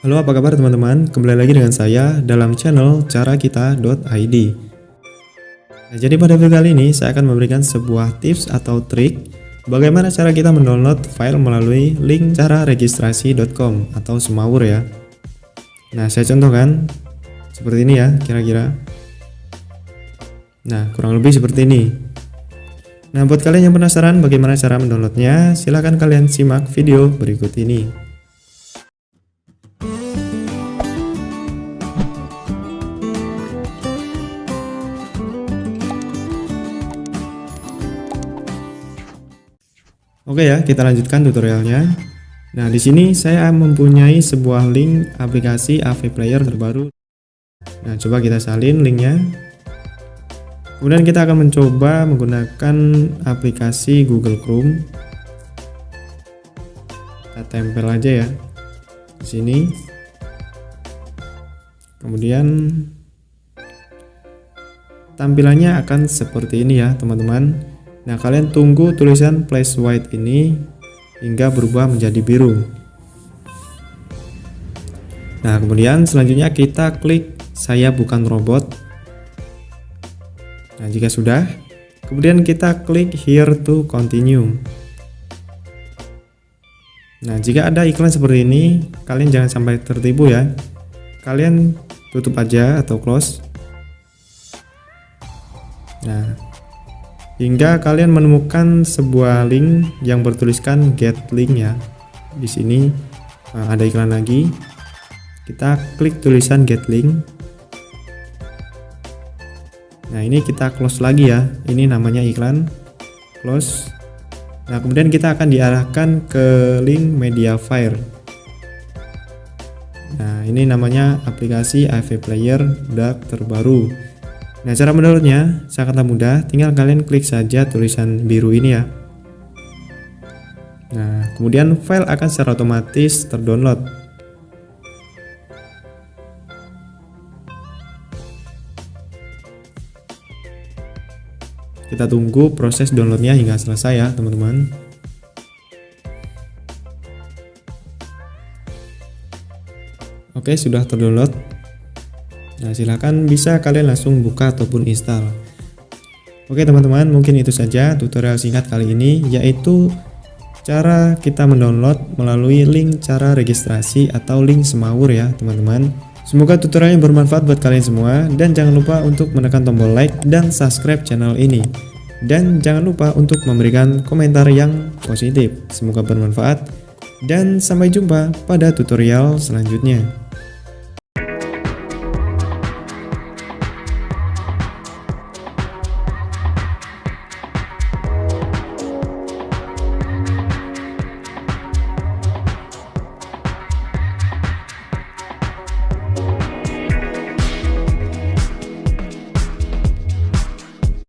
Halo apa kabar teman-teman, kembali lagi dengan saya dalam channel carakita.id nah, Jadi pada video kali ini saya akan memberikan sebuah tips atau trik Bagaimana cara kita mendownload file melalui link cara registrasi.com atau semawur ya. Nah saya contohkan seperti ini ya kira-kira. Nah kurang lebih seperti ini. Nah buat kalian yang penasaran bagaimana cara mendownloadnya silahkan kalian simak video berikut ini Oke ya, kita lanjutkan tutorialnya. Nah, di sini saya mempunyai sebuah link aplikasi AV Player terbaru. Nah, coba kita salin linknya. Kemudian kita akan mencoba menggunakan aplikasi Google Chrome. Kita tempel aja ya di sini. Kemudian tampilannya akan seperti ini ya, teman-teman. Nah, kalian tunggu tulisan place white ini hingga berubah menjadi biru. Nah, kemudian selanjutnya kita klik saya bukan robot. Nah, jika sudah, kemudian kita klik here to continue. Nah, jika ada iklan seperti ini, kalian jangan sampai tertipu ya. Kalian tutup aja atau close. Nah, hingga kalian menemukan sebuah link yang bertuliskan get link ya di sini nah, ada iklan lagi. Kita klik tulisan get link. Nah ini kita close lagi ya. Ini namanya iklan. Close. Nah kemudian kita akan diarahkan ke link media fire nah ini namanya aplikasi AV Player Dark terbaru Nah, cara mendownloadnya sangatlah mudah, tinggal kalian klik saja tulisan biru ini ya. Nah, kemudian file akan secara otomatis terdownload. Kita tunggu proses downloadnya hingga selesai ya, teman-teman. Oke, sudah terdownload. Nah, silahkan bisa kalian langsung buka ataupun install. Oke teman-teman, mungkin itu saja tutorial singkat kali ini, yaitu cara kita mendownload melalui link cara registrasi atau link semawur ya teman-teman. Semoga tutorialnya bermanfaat buat kalian semua, dan jangan lupa untuk menekan tombol like dan subscribe channel ini. Dan jangan lupa untuk memberikan komentar yang positif. Semoga bermanfaat, dan sampai jumpa pada tutorial selanjutnya.